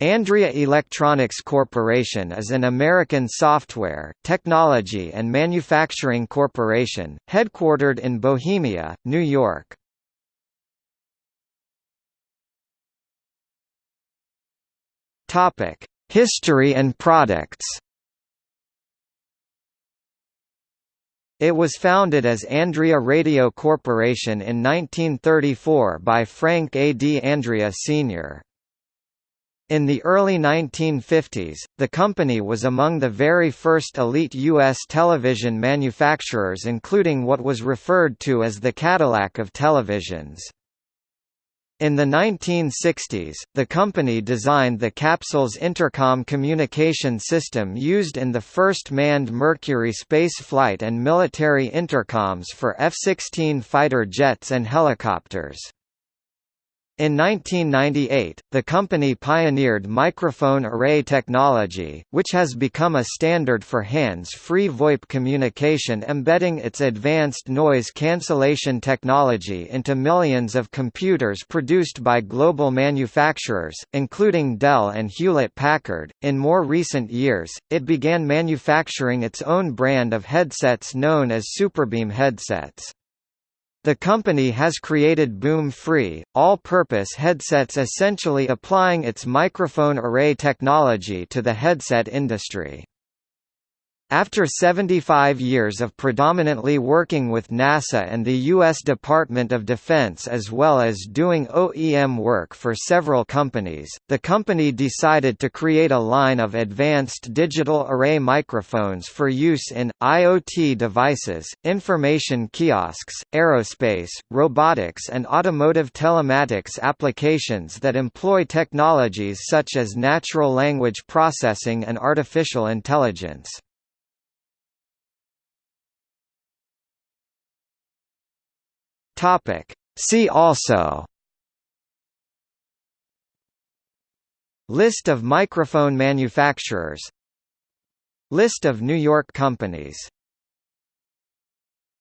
Andrea Electronics Corporation is an American software, technology and manufacturing corporation, headquartered in Bohemia, New York. History and products It was founded as Andrea Radio Corporation in 1934 by Frank A. D. Andrea Sr. In the early 1950s, the company was among the very first elite U.S. television manufacturers including what was referred to as the Cadillac of televisions. In the 1960s, the company designed the capsule's intercom communication system used in the first manned Mercury space flight and military intercoms for F-16 fighter jets and helicopters. In 1998, the company pioneered microphone array technology, which has become a standard for hands-free VoIP communication embedding its advanced noise cancellation technology into millions of computers produced by global manufacturers, including Dell and Hewlett-Packard. In more recent years, it began manufacturing its own brand of headsets known as Superbeam headsets. The company has created boom-free, all-purpose headsets essentially applying its microphone array technology to the headset industry. After 75 years of predominantly working with NASA and the U.S. Department of Defense as well as doing OEM work for several companies, the company decided to create a line of advanced digital array microphones for use in, IoT devices, information kiosks, aerospace, robotics and automotive telematics applications that employ technologies such as natural language processing and artificial intelligence. Topic. See also. List of microphone manufacturers. List of New York companies